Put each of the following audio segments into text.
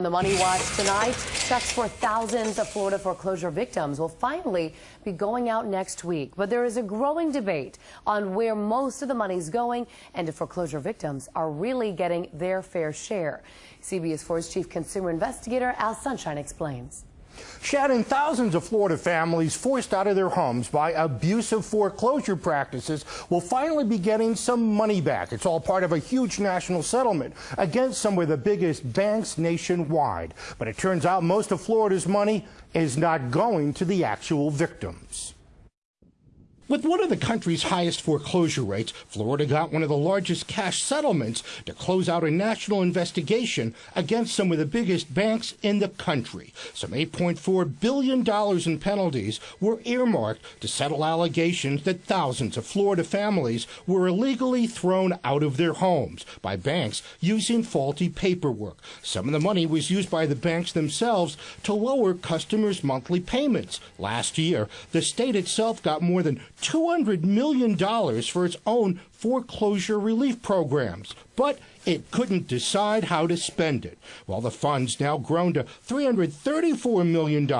The Money Watch tonight, checks for thousands of Florida foreclosure victims will finally be going out next week. But there is a growing debate on where most of the money is going and if foreclosure victims are really getting their fair share. CBS 4's chief consumer investigator Al Sunshine explains. Shannon, thousands of Florida families forced out of their homes by abusive foreclosure practices will finally be getting some money back. It's all part of a huge national settlement against some of the biggest banks nationwide. But it turns out most of Florida's money is not going to the actual victims. With one of the country's highest foreclosure rates, Florida got one of the largest cash settlements to close out a national investigation against some of the biggest banks in the country. Some $8.4 billion in penalties were earmarked to settle allegations that thousands of Florida families were illegally thrown out of their homes by banks using faulty paperwork. Some of the money was used by the banks themselves to lower customers' monthly payments. Last year, the state itself got more than $200 million for its own foreclosure relief programs, but it couldn't decide how to spend it. Well, the fund's now grown to $334 million,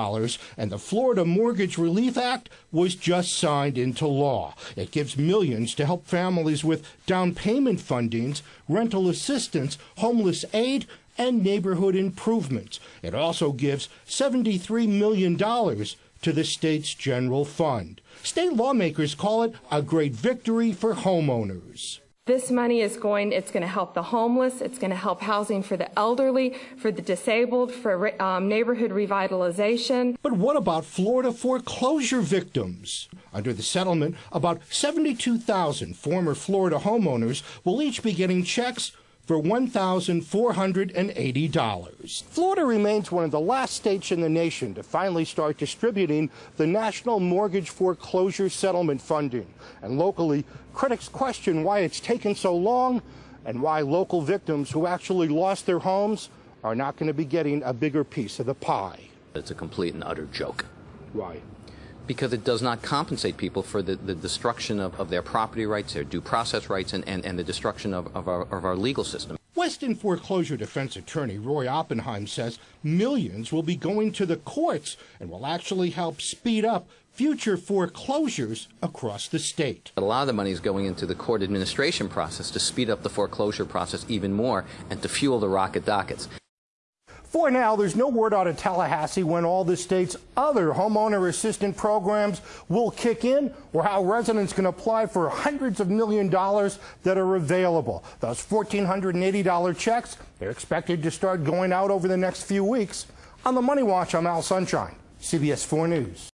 and the Florida Mortgage Relief Act was just signed into law. It gives millions to help families with down payment fundings, rental assistance, homeless aid, and neighborhood improvements. It also gives $73 million to the state's general fund. State lawmakers call it a great victory for homeowners. This money is going, it's going to help the homeless, it's going to help housing for the elderly, for the disabled, for um, neighborhood revitalization. But what about Florida foreclosure victims? Under the settlement, about 72,000 former Florida homeowners will each be getting checks for $1,480. Florida remains one of the last states in the nation to finally start distributing the National Mortgage Foreclosure Settlement funding. And locally, critics question why it's taken so long and why local victims who actually lost their homes are not going to be getting a bigger piece of the pie. It's a complete and utter joke. Why? Because it does not compensate people for the, the destruction of, of their property rights, their due process rights, and, and, and the destruction of, of, our, of our legal system. Weston foreclosure defense attorney Roy Oppenheim says millions will be going to the courts and will actually help speed up future foreclosures across the state. A lot of the money is going into the court administration process to speed up the foreclosure process even more and to fuel the rocket dockets. For now, there's no word out of Tallahassee when all the state's other homeowner assistance programs will kick in or how residents can apply for hundreds of million dollars that are available. Those $1,480 checks, they're expected to start going out over the next few weeks. On the Money Watch, I'm Al Sunshine, CBS 4 News.